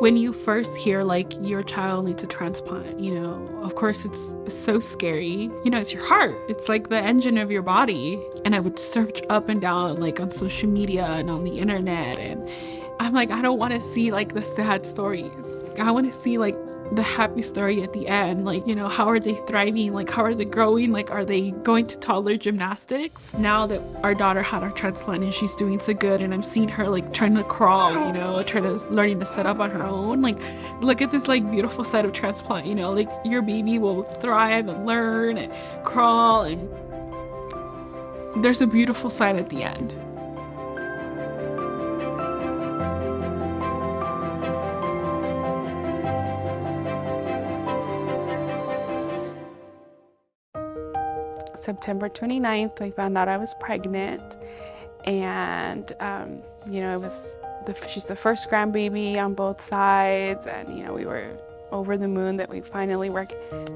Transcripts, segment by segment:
when you first hear like your child needs a transplant, you know, of course it's, so scary. You know, it's your heart. It's like the engine of your body. And I would search up and down like on social media and on the internet and I'm like, I don't want to see like the sad stories. I want to see like the happy story at the end. Like, you know, how are they thriving? Like, how are they growing? Like, are they going to toddler gymnastics? Now that our daughter had our transplant and she's doing so good, and I'm seeing her like trying to crawl, you know, trying to learning to set up on her own. Like, look at this like beautiful side of transplant, you know, like your baby will thrive and learn and crawl, and there's a beautiful side at the end. September 29th, I found out I was pregnant. And, um, you know, it was, the, she's the first grandbaby on both sides. And, you know, we were over the moon that we finally were,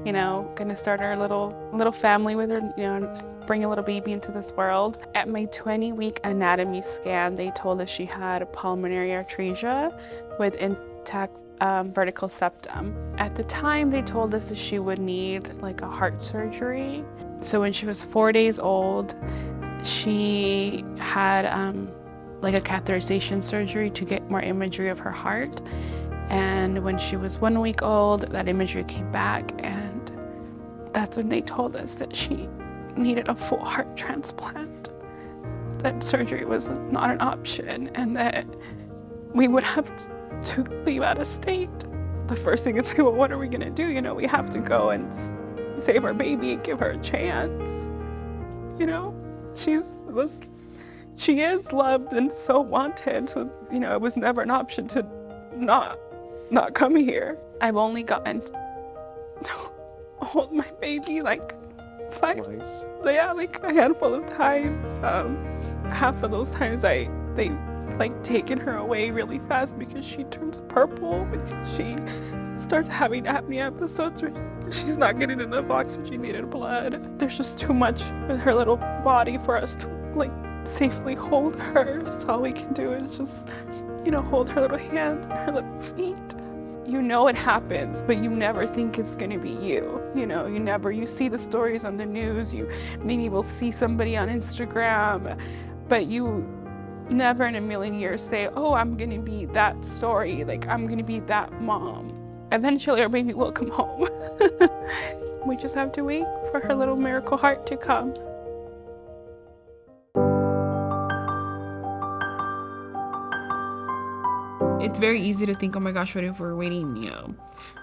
you know, gonna start our little, little family with her, you know, bring a little baby into this world. At my 20 week anatomy scan, they told us she had a pulmonary atresia with intact um, ventricular septum. At the time, they told us that she would need like a heart surgery. So when she was four days old, she had um, like a catheterization surgery to get more imagery of her heart. And when she was one week old, that imagery came back and that's when they told us that she needed a full heart transplant. That surgery was not an option and that we would have to leave out of state. The first thing is, well, what are we gonna do? You know, we have to go and save our baby and give her a chance. You know, she's was she is loved and so wanted. So, you know, it was never an option to not not come here. I've only gotten to hold my baby like five Twice. yeah, like a handful of times. Um, half of those times I they like taken her away really fast because she turns purple because she starts having apnea episodes where she's not getting enough oxygenated blood. There's just too much in her little body for us to like safely hold her. So all we can do is just, you know, hold her little hands and her little feet. You know it happens, but you never think it's gonna be you. You know, you never, you see the stories on the news, you maybe will see somebody on Instagram, but you never in a million years say, oh, I'm gonna be that story, like I'm gonna be that mom. Eventually our baby will come home. we just have to wait for her little miracle heart to come. It's very easy to think, oh my gosh, what if we're waiting, you know,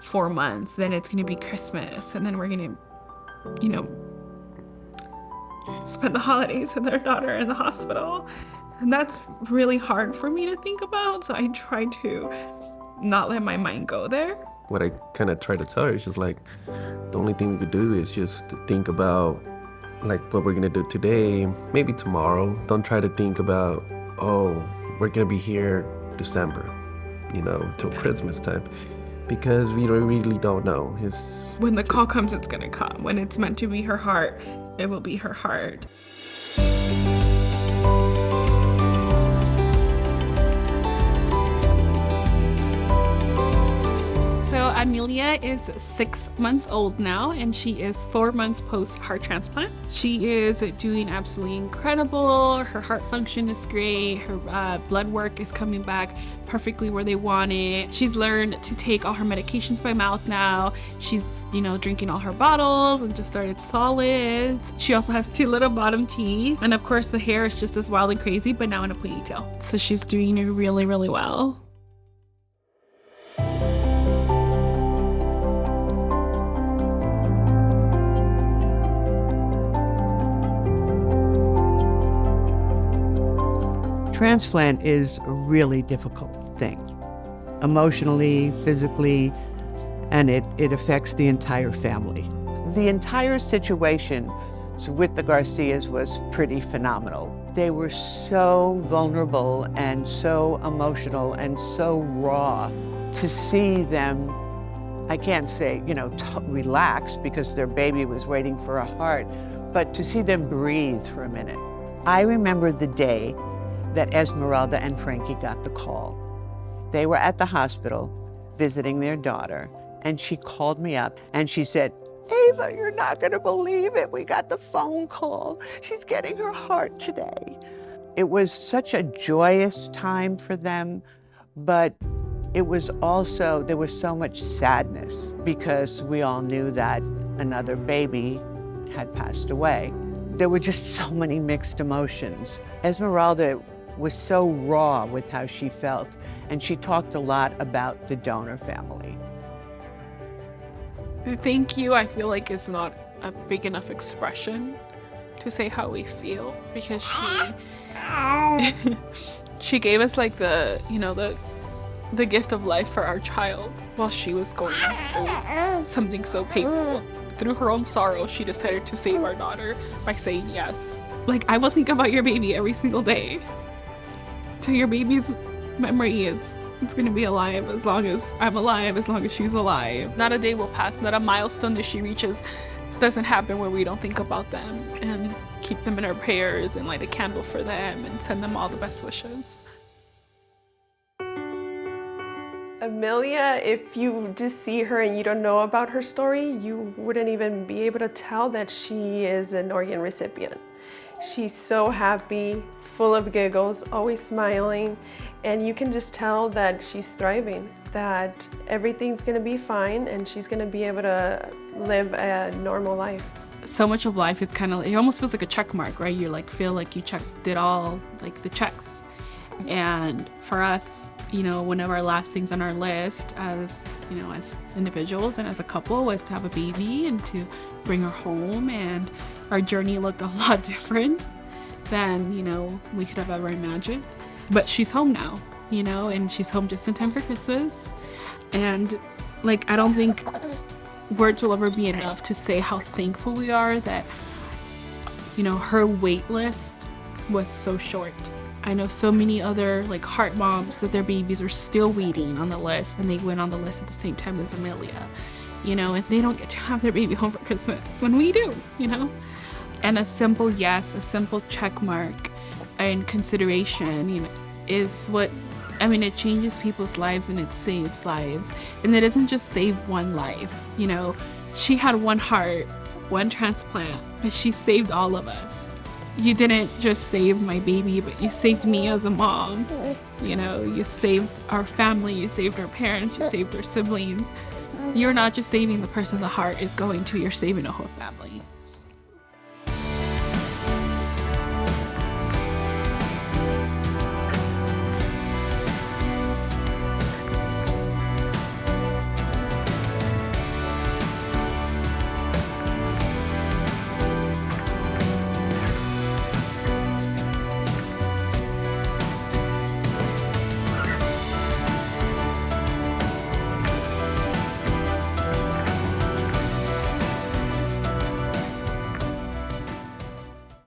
four months, then it's gonna be Christmas, and then we're gonna, you know, spend the holidays with our daughter in the hospital. And that's really hard for me to think about, so I try to not let my mind go there what I kind of try to tell her is just like, the only thing we could do is just think about like what we're gonna do today, maybe tomorrow. Don't try to think about, oh, we're gonna be here December, you know, till yeah. Christmas time. Because we really don't know. It's, when the call comes, it's gonna come. When it's meant to be her heart, it will be her heart. Amelia is six months old now and she is four months post heart transplant. She is doing absolutely incredible. Her heart function is great. Her uh, blood work is coming back perfectly where they want it. She's learned to take all her medications by mouth now. She's, you know, drinking all her bottles and just started solids. She also has two little bottom teeth. And of course the hair is just as wild and crazy, but now in a ponytail. So she's doing really, really well. Transplant is a really difficult thing, emotionally, physically, and it, it affects the entire family. The entire situation with the Garcias was pretty phenomenal. They were so vulnerable and so emotional and so raw. To see them, I can't say, you know, relax because their baby was waiting for a heart, but to see them breathe for a minute. I remember the day that Esmeralda and Frankie got the call. They were at the hospital visiting their daughter, and she called me up and she said, Ava, you're not gonna believe it. We got the phone call. She's getting her heart today. It was such a joyous time for them, but it was also, there was so much sadness because we all knew that another baby had passed away. There were just so many mixed emotions. Esmeralda was so raw with how she felt, and she talked a lot about the donor family. Thank you, I feel like, is not a big enough expression to say how we feel because she she gave us like the you know the the gift of life for our child while she was going through something so painful. Through her own sorrow, she decided to save our daughter by saying yes. Like, I will think about your baby every single day. Till your baby's memory is it's gonna be alive as long as I'm alive, as long as she's alive. Not a day will pass, not a milestone that she reaches doesn't happen where we don't think about them and keep them in our prayers and light a candle for them and send them all the best wishes. Amelia, if you just see her and you don't know about her story, you wouldn't even be able to tell that she is an organ recipient. She's so happy, full of giggles, always smiling, and you can just tell that she's thriving, that everything's gonna be fine and she's gonna be able to live a normal life. So much of life, it's kind of, it almost feels like a check mark, right? You like feel like you checked it all, like the checks. And for us, you know, one of our last things on our list as, you know, as individuals and as a couple was to have a baby and to bring her home. And our journey looked a lot different than, you know, we could have ever imagined. But she's home now, you know, and she's home just in time for Christmas. And like, I don't think words will ever be enough to say how thankful we are that, you know, her wait list was so short. I know so many other like heart moms that their babies are still waiting on the list and they went on the list at the same time as Amelia, you know, and they don't get to have their baby home for Christmas when we do, you know? And a simple yes, a simple check mark and consideration, you know, is what I mean, it changes people's lives and it saves lives. And it doesn't just save one life, you know. She had one heart, one transplant, but she saved all of us you didn't just save my baby, but you saved me as a mom. You know, you saved our family, you saved our parents, you saved our siblings. You're not just saving the person the heart is going to, you're saving a whole family.